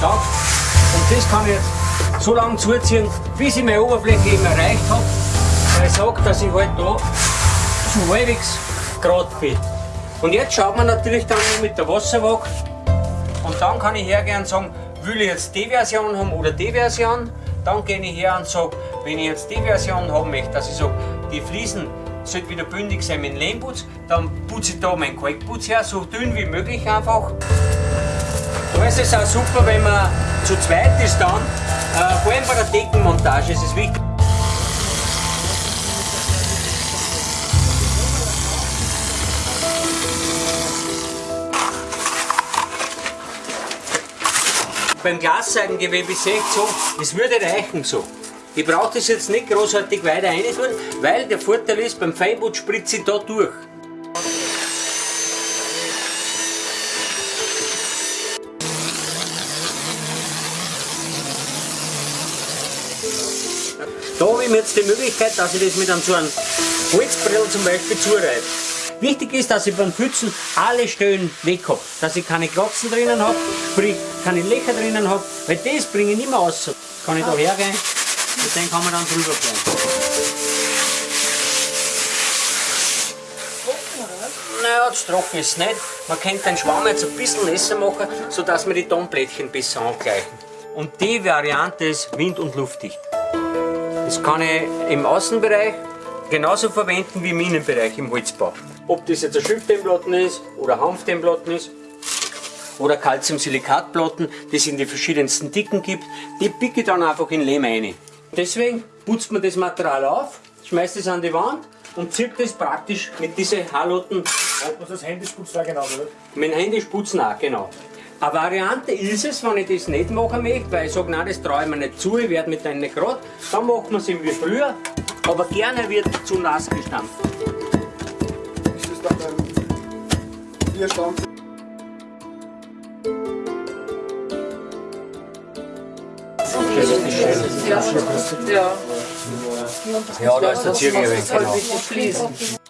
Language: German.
Tag. Und das kann ich jetzt so lange zuziehen, bis ich meine Oberfläche eben erreicht habe. Weil ich sage, dass ich halt da schon halbwegs gerade bin. Und jetzt schaut man natürlich dann mit der Wasserwaage und dann kann ich hergehen und sagen, will ich jetzt die Version haben oder die Version. Dann gehe ich her und sage, wenn ich jetzt die Version haben möchte, dass ich sage, die Fliesen sollte wieder bündig sein mit Lehmputz, dann putze ich da meinen Kalkputz her, so dünn wie möglich einfach. Da ist es auch super, wenn man zu zweit ist dann, äh, vor allem bei der Deckenmontage ist es wichtig. Beim Glasseigengewebe sehe ich so, es würde reichen so. Ich brauche das jetzt nicht großartig weiter rein tun, weil der Vorteil ist, beim Feinputz spritze ich da durch. Da habe ich mir jetzt die Möglichkeit, dass ich das mit einem so einem Holzbrill zum Beispiel zureibe. Wichtig ist, dass ich beim Pfützen alle Stellen weg habe. Dass ich keine Kratzen drinnen habe, sprich keine Löcher drinnen habe, weil das bringe ich nicht mehr raus. Kann ich da hergehen und den kann man dann drüber fahren. Naja, das trocken ist nicht. Man könnte den Schwamm jetzt ein bisschen nässer machen, sodass wir die Tonblättchen besser angleichen. Und die Variante ist wind- und luftdicht. Das kann ich im Außenbereich genauso verwenden wie im Innenbereich im Holzbau. Ob das jetzt ein Schilfdämmplatten ist oder Hanfdämmplatten ist oder Calcium-Silikatplatten, die es in die verschiedensten Dicken gibt, die picke ich dann einfach in Lehm rein. Deswegen putzt man das Material auf, schmeißt es an die Wand und zieht das praktisch mit diesen Halotten. Ob man das Händischputzen auch genau, oder? Mit dem Händischputzen auch, genau. Eine Variante ist es, wenn ich das nicht machen möchte, weil ich sage, nein, das traue ich mir nicht zu, ich werde mit denen nicht gerade, dann macht man es wie früher, aber gerne wird zu nass gestampft. Ist das dann beim Bierstand? Ja. Ja. Ja, da ist der Zirkel weg, Das ist genau.